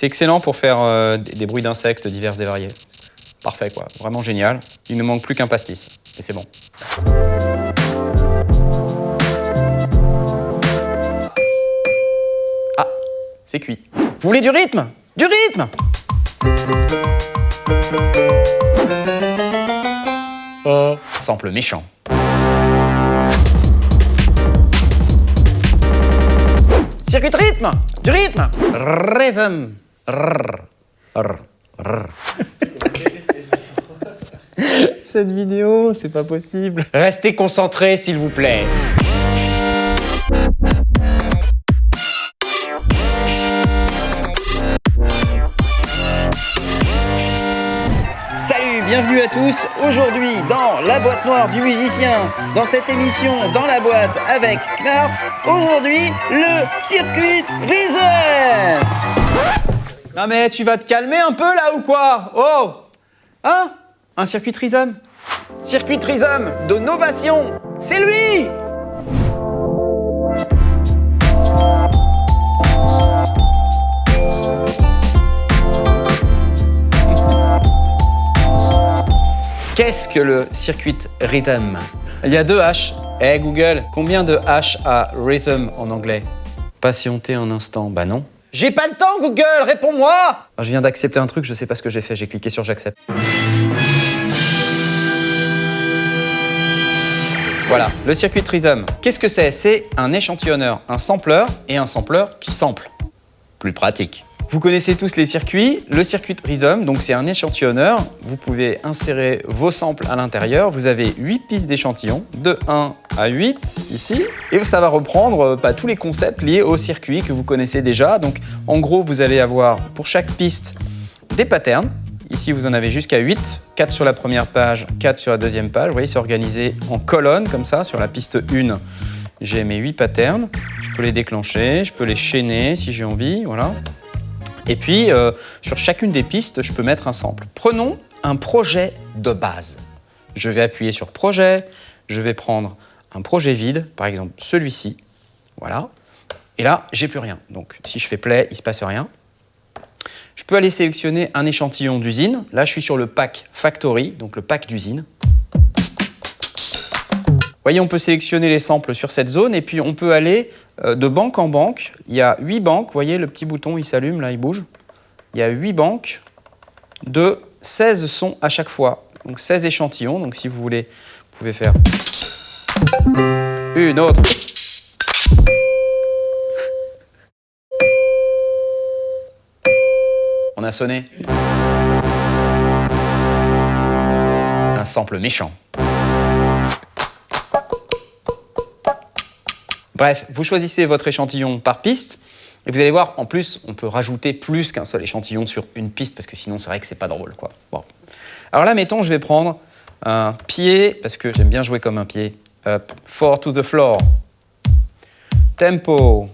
C'est excellent pour faire euh, des, des bruits d'insectes divers et variés. Parfait quoi, vraiment génial. Il ne manque plus qu'un pastis et c'est bon. Ah, c'est cuit. Vous voulez du rythme? Du rythme Oh, sample méchant. Circuit de rythme Du rythme Rhythm. Cette vidéo, c'est pas possible. Restez concentrés, s'il vous plaît. Salut, bienvenue à tous. Aujourd'hui, dans la boîte noire du musicien, dans cette émission Dans la boîte avec Knarf, aujourd'hui, le circuit Reason. Non mais tu vas te calmer un peu là ou quoi? Oh! Hein? Un circuit Trisome. Circuit Trisome de Novation. C'est lui! Qu'est-ce que le circuit rhythm? Il y a deux H. Eh Google, combien de H a rhythm en anglais? Patientez un instant. Bah non. J'ai pas le temps Google, réponds-moi Ah, Je viens d'accepter un truc, je sais pas ce que j'ai fait, j'ai cliqué sur j'accepte. Voilà, le circuit Trisome. Qu'est-ce que c'est? C'est un échantillonneur, un sampleur et un sampleur qui sample. Plus pratique. Vous connaissez tous les circuits. Le circuit Rhizome, donc c'est un échantillonneur. Vous pouvez insérer vos samples à l'intérieur. Vous avez 8 pistes d'échantillons, de 1 à 8 ici. Et ça va reprendre euh, tous les concepts liés au circuit que vous connaissez déjà. Donc en gros, vous allez avoir pour chaque piste des patterns. Ici, vous en avez jusqu'à 8, 4 sur la première page, 4 sur la deuxième page. Vous voyez, c'est organisé en colonnes comme ça. Sur la piste 1, j'ai mes 8 patterns. Je peux les déclencher, je peux les chaîner si j'ai envie, voilà. Et puis, euh, sur chacune des pistes, je peux mettre un sample. Prenons un projet de base. Je vais appuyer sur projet, je vais prendre un projet vide, par exemple celui-ci, voilà. Et là, j'ai plus rien. Donc, si je fais play, il ne se passe rien. Je peux aller sélectionner un échantillon d'usine. Là, je suis sur le pack Factory, donc le pack d'usine. Vous voyez, on peut sélectionner les samples sur cette zone et puis on peut aller euh, de banque en banque. Il y a 8 banques, vous voyez, le petit bouton, il s'allume, là, il bouge. Il y a 8 banques de 16 sons à chaque fois. Donc 16 échantillons, donc si vous voulez, vous pouvez faire une autre. On a sonné. Un sample méchant. Bref, vous choisissez votre échantillon par piste. Et vous allez voir, en plus, on peut rajouter plus qu'un seul échantillon sur une piste, parce que sinon, c'est vrai que c'est pas drôle. Quoi. Bon. Alors là, mettons, je vais prendre un pied, parce que j'aime bien jouer comme un pied. Up, four to the floor. Tempo.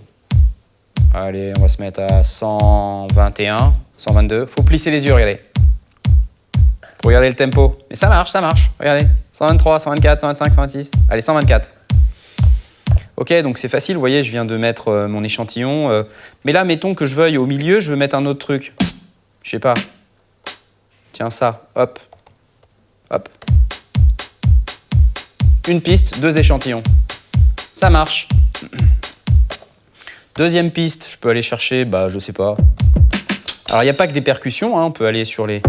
Allez, on va se mettre à 121, 122. Faut plisser les yeux, regardez. Pour regarder le tempo. Mais ça marche, ça marche. Regardez. 123, 124, 125, 126. Allez, 124. Ok, donc c'est facile, vous voyez, je viens de mettre euh, mon échantillon. euh, mais là, mettons que je veuille au milieu, je veux mettre un autre truc. Je sais pas. Tiens, ça, hop. Hop. Une piste, deux échantillons. Ça marche. Deuxième piste, je peux aller chercher, bah, je sais pas. Alors, il n'y a pas que des percussions, hein, on peut aller sur les...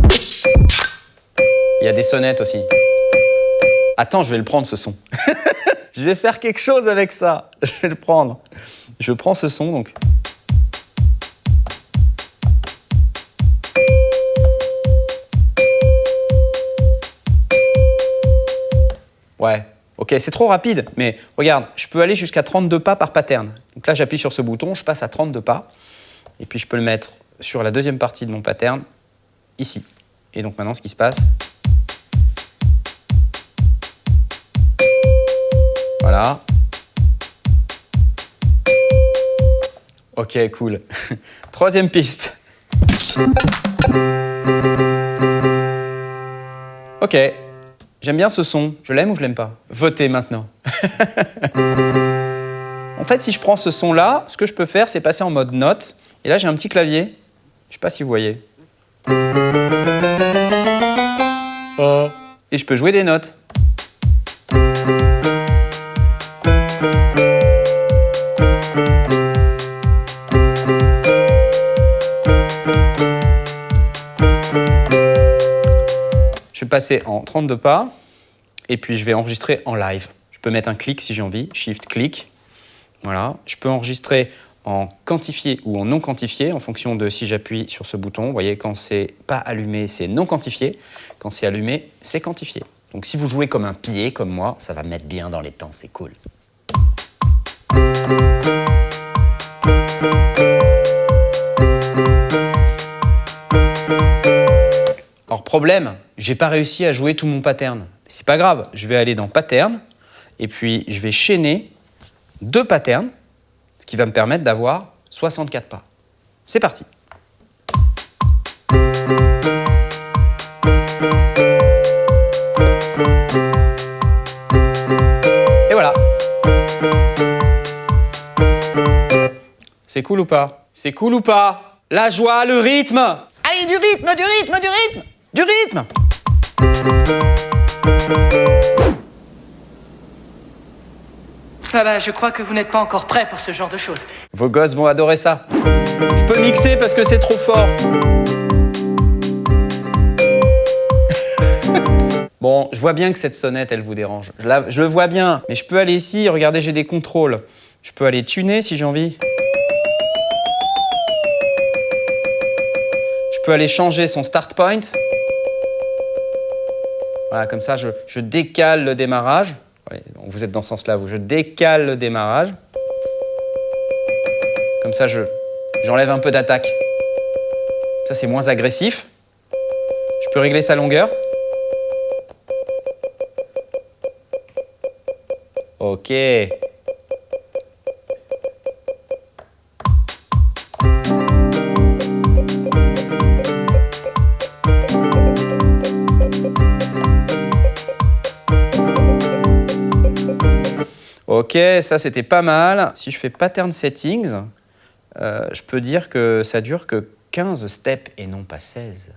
Il y a des sonnettes aussi. Attends, je vais le prendre, ce son. Je vais faire quelque chose avec ça. Je vais le prendre. Je prends ce son donc. Ouais, ok, c'est trop rapide, mais regarde, je peux aller jusqu'à 32 pas par pattern. Donc là, j'appuie sur ce bouton, je passe à 32 pas, et puis je peux le mettre sur la deuxième partie de mon pattern, ici. Et donc maintenant, ce qui se passe, Voilà. Ok, cool. Troisième piste. Ok, j'aime bien ce son. Je l'aime ou je l'aime pas? Votez maintenant. en fait, si je prends ce son-là, ce que je peux faire, c'est passer en mode note. Et là, j'ai un petit clavier. Je sais pas si vous voyez. Euh. Et je peux jouer des notes. Je vais passer en 32 pas et puis je vais enregistrer en live. Je peux mettre un clic si j'ai envie, shift clic. Voilà. Je peux enregistrer en quantifié ou en non quantifié en fonction de si j'appuie sur ce bouton. Vous voyez, quand c'est pas allumé, c'est non quantifié. Quand c'est allumé, c'est quantifié. Donc si vous jouez comme un pied, comme moi, ça va mettre bien dans les temps, c'est cool. Alors problème, j'ai pas réussi à jouer tout mon pattern. C'est pas grave, je vais aller dans pattern et puis je vais chaîner deux patterns, ce qui va me permettre d'avoir 64 pas. C'est parti. C'est cool ou pas? C'est cool ou pas? La joie, le rythme Allez, du rythme, du rythme, du rythme Du rythme Ah bah, je crois que vous n'êtes pas encore prêt pour ce genre de choses. Vos gosses vont adorer ça. Je peux mixer parce que c'est trop fort. bon, je vois bien que cette sonnette, elle vous dérange. Je, la- je le vois bien, mais je peux aller ici, regardez, j'ai des contrôles. Je peux aller tuner si j'ai envie. Peux aller changer son start point. Voilà, comme ça, je, décale le démarrage. Vous êtes dans ce sens-là, vous. Je décale le démarrage. Comme ça, je j'enlève un peu d'attaque. Ça, c'est moins agressif. Je peux régler sa longueur. Ok. Ça c'était pas mal. Si je fais pattern settings, euh, je peux dire que ça dure que 15 steps et non pas 16.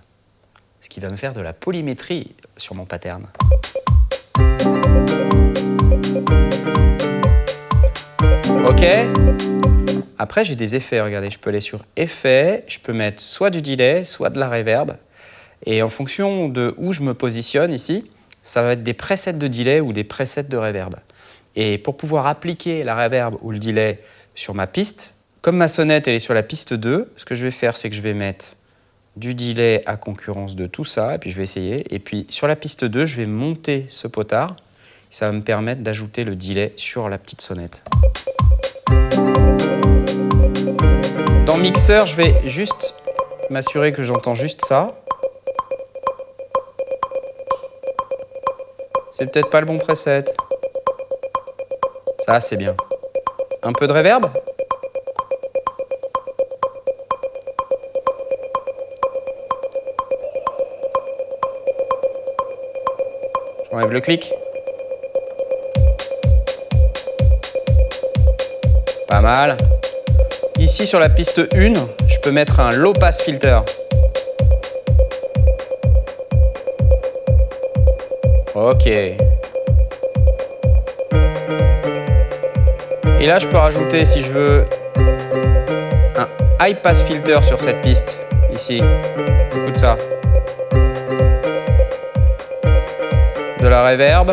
Ce qui va me faire de la polymétrie sur mon pattern. Ok. Après, j'ai des effets. Regardez, je peux aller sur Effets, je peux mettre soit du delay, soit de la reverb. Et en fonction de où je me positionne ici, ça va être des presets de delay ou des presets de reverb. Et pour pouvoir appliquer la reverb ou le delay sur ma piste, comme ma sonnette elle est sur la piste 2, ce que je vais faire c'est que je vais mettre du delay à concurrence de tout ça, et puis je vais essayer. Et puis sur la piste 2, je vais monter ce potard. Ça va me permettre d'ajouter le delay sur la petite sonnette. Dans Mixer, je vais juste m'assurer que j'entends juste ça. C'est peut-être pas le bon preset. Ça, c'est bien. Un peu de reverb J'enlève le clic. Pas mal. Ici, sur la piste 1, je peux mettre un low pass filter. Ok. Et là, je peux rajouter, si je veux, un high pass filter sur cette piste, ici. Écoute ça. De la reverb.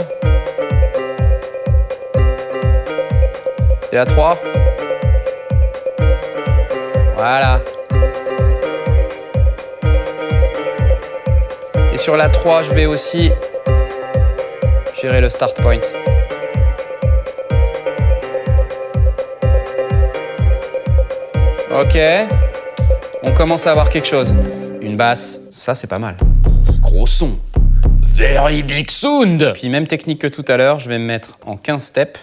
C'était à 3. Voilà. Et sur la 3, je vais aussi gérer le start point. Ok. On commence à avoir quelque chose. Une basse. Ça, c'est pas mal. Gros son. Very big sound. Puis même technique que tout à l'heure, je vais me mettre en 15 steps.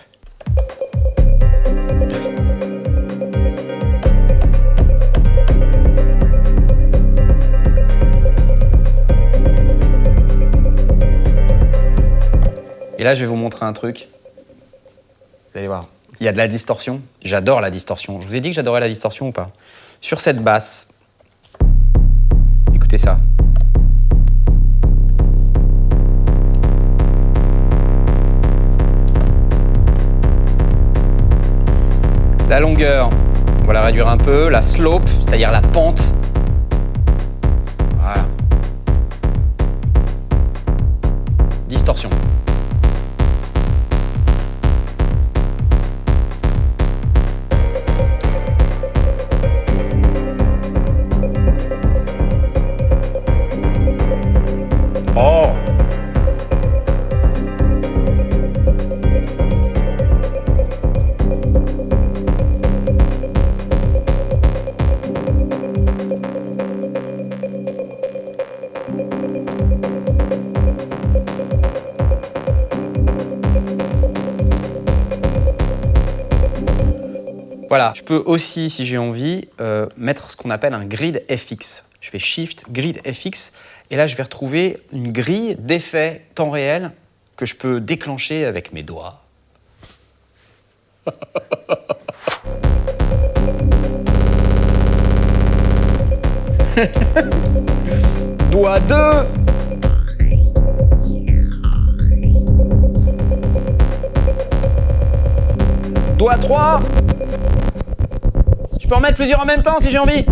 Et là, je vais vous montrer un truc. Vous allez voir. Il y a de la distorsion. J'adore la distorsion. Je vous ai dit que j'adorais la distorsion ou pas? Sur cette basse, Écoutez ça. La longueur, on va la réduire un peu. La slope, c'est-à-dire la pente. Voilà, je peux aussi, si j'ai envie, euh, mettre ce qu'on appelle un grid FX. Je fais Shift, Grid FX, et là je vais retrouver une grille d'effets temps réel que je peux déclencher avec mes doigts. Doigt 2 Doigt 3 Je peux en mettre plusieurs en même temps si j'ai envie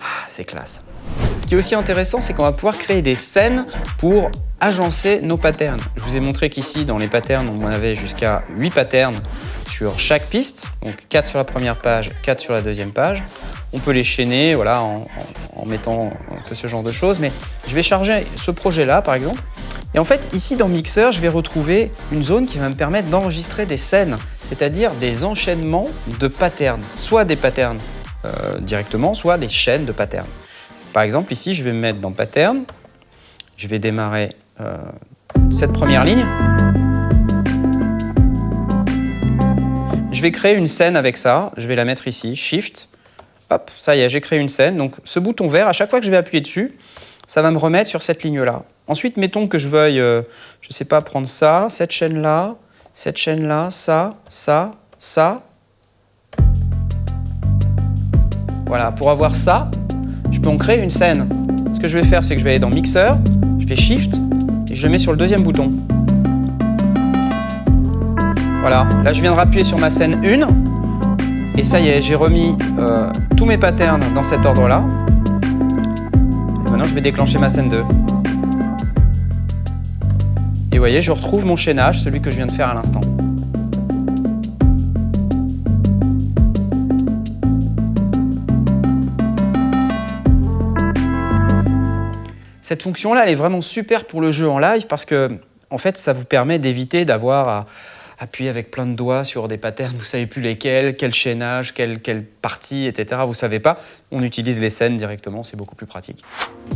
Ah, C'est classe. Ce qui est aussi intéressant, c'est qu'on va pouvoir créer des scènes pour agencer nos patterns. Je vous ai montré qu'ici, dans les patterns, on avait jusqu'à 8 patterns sur chaque piste, donc 4 sur la première page, 4 sur la deuxième page. On peut les chaîner voilà, en, en- en mettant un peu ce genre de choses, mais je vais charger ce projet-là, par exemple. Et en fait, ici dans Mixer, je vais retrouver une zone qui va me permettre d'enregistrer des scènes, c'est-à-dire des enchaînements de patterns, soit des patterns euh, directement, soit des chaînes de patterns. Par exemple, ici, je vais me mettre dans Pattern, je vais démarrer euh, cette première ligne. Je vais créer une scène avec ça, je vais la mettre ici, Shift, hop, ça y est, j'ai créé une scène. Donc ce bouton vert, à chaque fois que je vais appuyer dessus, ça va me remettre sur cette ligne-là. Ensuite, mettons que je veuille, euh, je ne sais pas, prendre ça, cette chaîne-là, cette chaîne-là, ça, ça, ça. Voilà, pour avoir ça, je peux en créer une scène. Ce que je vais faire, c'est que je vais aller dans Mixer, je fais Shift, et je le mets sur le deuxième bouton. Voilà, là je viens de rappuyer sur ma scène 1, et ça y est, j'ai remis euh, tous mes patterns dans cet ordre-là. Je vais déclencher ma scène 2. Et vous voyez, je retrouve mon chaînage, celui que je viens de faire à l'instant. Cette fonction-là, elle est vraiment super pour le jeu en live parce que, en fait, ça vous permet d'éviter d'avoir à appuyer avec plein de doigts sur des patterns, vous savez plus lesquels, quel chaînage, quelle, quelle partie, etc. Vous savez pas. On utilise les scènes directement, c'est beaucoup plus pratique.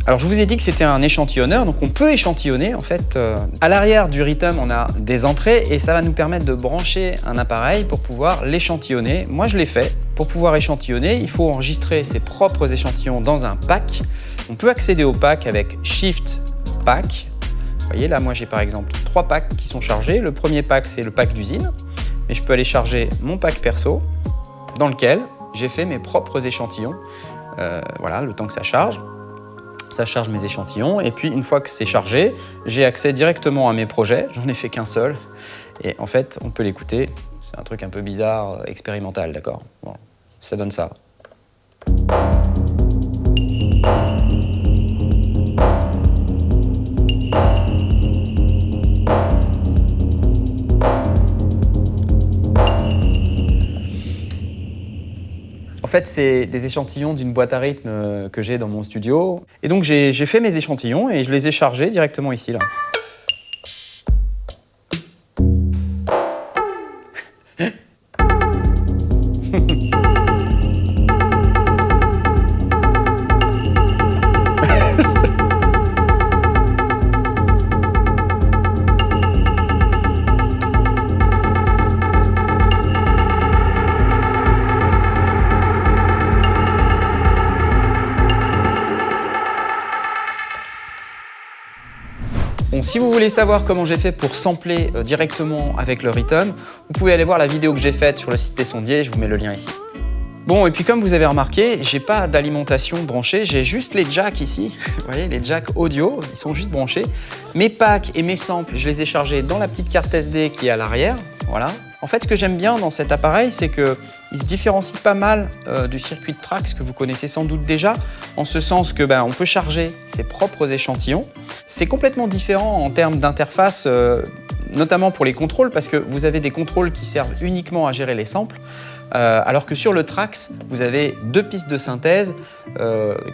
Alors, je vous ai dit que c'était un échantillonneur, donc on peut échantillonner en fait. euh, à l'arrière du Rhythm, on a des entrées et ça va nous permettre de brancher un appareil pour pouvoir l'échantillonner. Moi, je l'ai fait. Pour pouvoir échantillonner, il faut enregistrer ses propres échantillons dans un pack. On peut accéder au pack avec Shift Pack. Vous voyez, là, moi, j'ai par exemple trois packs qui sont chargés. Le premier pack, c'est le pack d'usine. Mais je peux aller charger mon pack perso, dans lequel j'ai fait mes propres échantillons. Euh, voilà, le temps que ça charge. Ça charge mes échantillons. Et puis, une fois que c'est chargé, j'ai accès directement à mes projets. J'en ai fait qu'un seul. Et en fait, on peut l'écouter. C'est un truc un peu bizarre, euh, expérimental, d'accord? Bon, Ça donne ça. Fait, c'est des échantillons d'une boîte à rythme euh, que j'ai dans mon studio. Et donc, j'ai j'ai fait mes échantillons et je les ai chargés directement ici, là. Si vous voulez savoir comment j'ai fait pour sampler euh, directement avec le Rhythm, vous pouvez aller voir la vidéo que j'ai faite sur le site des sondiers, je vous mets le lien ici. Bon, et puis comme vous avez remarqué, j'ai pas d'alimentation branchée, j'ai juste les jacks ici. Vous voyez, les jacks audio, ils sont juste branchés. Mes packs et mes samples, je les ai chargés dans la petite carte SD qui est à l'arrière. Voilà. En fait, ce que j'aime bien dans cet appareil, c'est qu'il se différencie pas mal euh, du circuit de Trax que vous connaissez sans doute déjà, en ce sens que ben, on peut charger ses propres échantillons. C'est complètement différent en termes d'interface, euh, notamment pour les contrôles, parce que vous avez des contrôles qui servent uniquement à gérer les samples, euh, alors que sur le Trax, vous avez deux pistes de synthèse,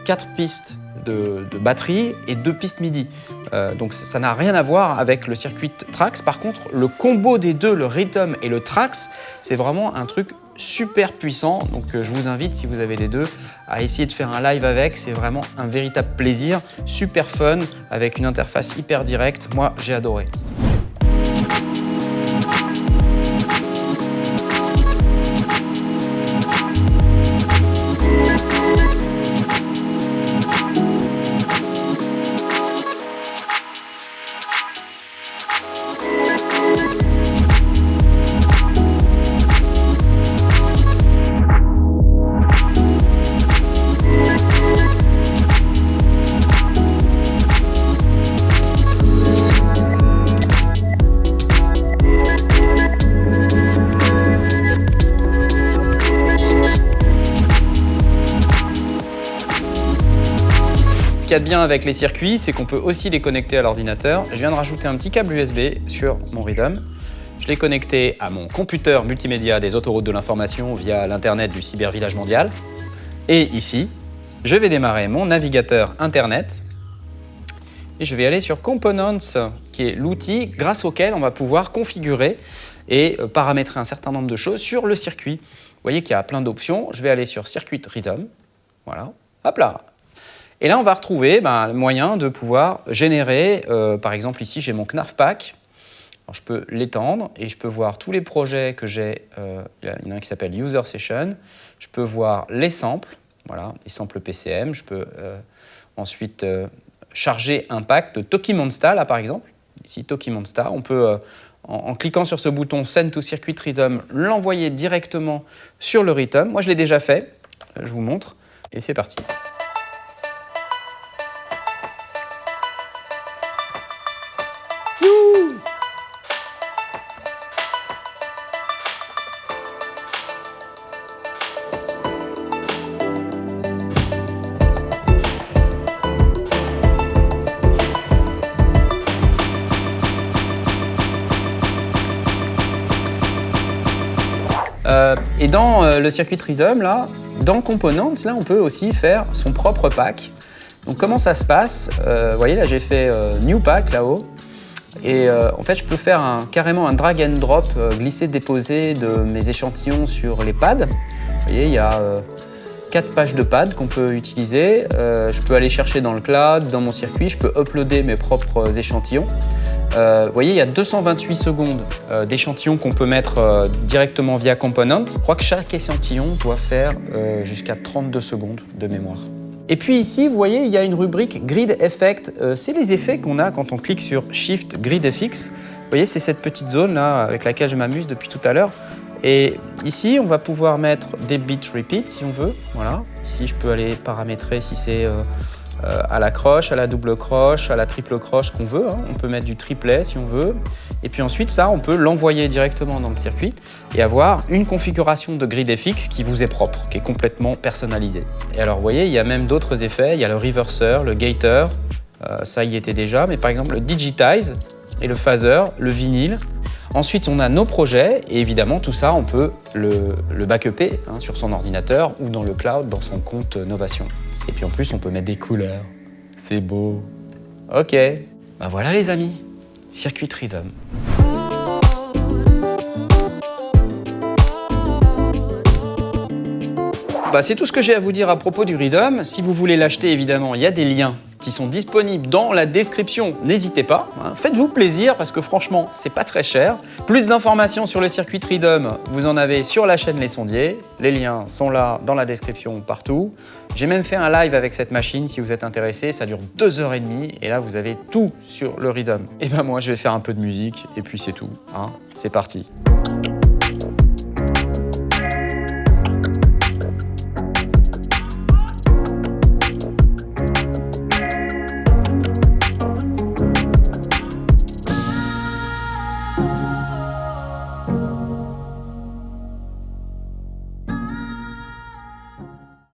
quatre pistes de, batterie et deux pistes MIDI. Euh, donc ça n'a rien à voir avec le circuit Trax. Par contre, le combo des deux, le Rhythm et le Trax, c'est vraiment un truc super puissant. Donc euh, je vous invite, si vous avez les deux, à essayer de faire un live avec. C'est vraiment un véritable plaisir, super fun, avec une interface hyper directe. Moi, j'ai adoré. Qu'il y a de bien avec les circuits, c'est qu'on peut aussi les connecter à l'ordinateur. Je viens de rajouter un petit câble USB sur mon Rhythm. Je l'ai connecté à mon computer multimédia des autoroutes de l'information via l'Internet du cybervillage mondial. Et ici, je vais démarrer mon navigateur Internet et je vais aller sur Components, qui est l'outil grâce auquel on va pouvoir configurer et euh, paramétrer un certain nombre de choses sur le circuit. Vous voyez qu'il y a plein d'options. Je vais aller sur Circuit Rhythm. Voilà. Hop là et là, on va retrouver ben, le moyen de pouvoir générer, euh, par exemple ici, j'ai mon Knarf Pack. je peux l'étendre et je peux voir tous les projets que j'ai. Euh, il y en a un qui s'appelle User Session. Je peux voir les samples, voilà, les samples PCM. Je peux euh, ensuite charger un pack de Toki Monster, là par exemple. Ici, Toki Monster. On peut, en, en, cliquant sur ce bouton Send to Circuit Rhythm, l'envoyer directement sur le Rhythm. Moi, je l'ai déjà fait. Je vous montre. Et c'est parti. Et dans euh, le circuit Rhythm, là, dans Components, là, on peut aussi faire son propre pack. Donc comment ça se passe? Euh, Vous voyez, là, j'ai fait New Pack là-haut. Et en fait, je peux faire carrément un drag and drop, glisser-déposer de mes échantillons sur les pads. Vous voyez, il y a quatre pages de pads qu'on peut utiliser. je peux aller chercher dans le cloud, dans mon circuit, je peux uploader mes propres échantillons. Euh, vous voyez, il y a 228 secondes euh, d'échantillons qu'on peut mettre euh, directement via Component. Je crois que chaque échantillon doit faire jusqu'à 32 secondes de mémoire. Et puis ici, vous voyez, il y a une rubrique Grid Effect. c'est les effets qu'on a quand on clique sur Shift Grid FX. Vous voyez, c'est cette petite zone là avec laquelle je m'amuse depuis tout à l'heure. Et ici, on va pouvoir mettre des bits repeat si on veut. Voilà. Ici, je peux aller paramétrer si c'est à la croche, à la double croche, à la triple croche qu'on veut. Hein. On peut mettre du triplet si on veut. Et puis ensuite, ça, on peut l'envoyer directement dans le circuit et avoir une configuration de grid FX qui vous est propre, qui est complètement personnalisée. Et alors, vous voyez, il y a même d'autres effets. Il y a le reverser, le gator, euh, ça y était déjà, mais par exemple le digitize et le phaser, le vinyle. Ensuite, on a nos projets et évidemment, tout ça, on peut le, le hein, sur son ordinateur ou dans le cloud, dans son compte Novation. Et puis en plus, on peut mettre des couleurs. C'est beau. Ok. Bah voilà les amis, circuit Rhythm. Bah, c'est tout ce que j'ai à vous dire à propos du Rhythm. Si vous voulez l'acheter, évidemment, il y a des liens qui sont disponibles dans la description. N'hésitez pas, hein. faites-vous plaisir parce que franchement, c'est pas très cher. Plus d'informations sur le circuit Rhythm, vous en avez sur la chaîne Les Sondiers. Les liens sont là dans la description partout. J'ai même fait un live avec cette machine si vous êtes intéressé. Ça dure deux heures et demie et là, vous avez tout sur le Rhythm. Et ben moi, je vais faire un peu de musique et puis c'est tout. Hein. C'est parti.